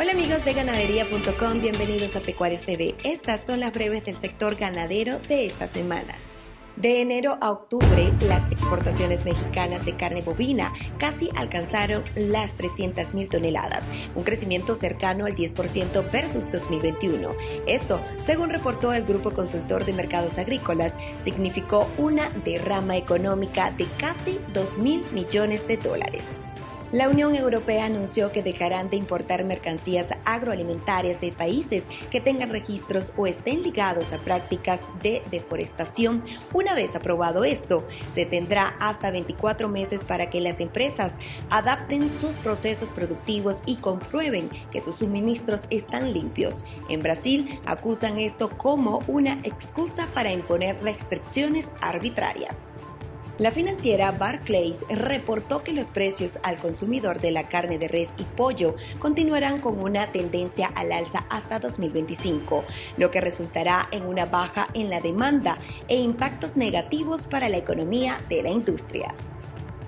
Hola amigos de ganadería.com, bienvenidos a Pecuarios TV. Estas son las breves del sector ganadero de esta semana. De enero a octubre, las exportaciones mexicanas de carne bovina casi alcanzaron las 300.000 toneladas, un crecimiento cercano al 10% versus 2021. Esto, según reportó el Grupo Consultor de Mercados Agrícolas, significó una derrama económica de casi 2.000 millones de dólares. La Unión Europea anunció que dejarán de importar mercancías agroalimentarias de países que tengan registros o estén ligados a prácticas de deforestación. Una vez aprobado esto, se tendrá hasta 24 meses para que las empresas adapten sus procesos productivos y comprueben que sus suministros están limpios. En Brasil acusan esto como una excusa para imponer restricciones arbitrarias. La financiera Barclays reportó que los precios al consumidor de la carne de res y pollo continuarán con una tendencia al alza hasta 2025, lo que resultará en una baja en la demanda e impactos negativos para la economía de la industria.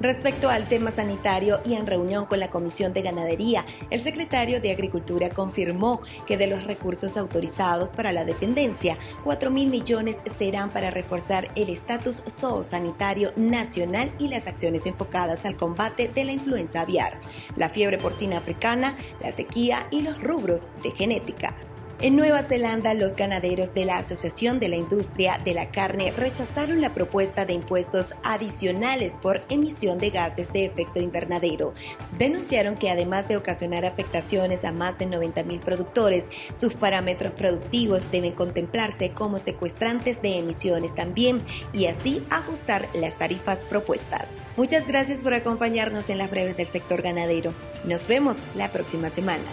Respecto al tema sanitario y en reunión con la Comisión de Ganadería, el secretario de Agricultura confirmó que de los recursos autorizados para la dependencia, 4 mil millones serán para reforzar el estatus zoosanitario nacional y las acciones enfocadas al combate de la influenza aviar, la fiebre porcina africana, la sequía y los rubros de genética. En Nueva Zelanda, los ganaderos de la Asociación de la Industria de la Carne rechazaron la propuesta de impuestos adicionales por emisión de gases de efecto invernadero. Denunciaron que además de ocasionar afectaciones a más de 90.000 productores, sus parámetros productivos deben contemplarse como secuestrantes de emisiones también y así ajustar las tarifas propuestas. Muchas gracias por acompañarnos en las breves del sector ganadero. Nos vemos la próxima semana.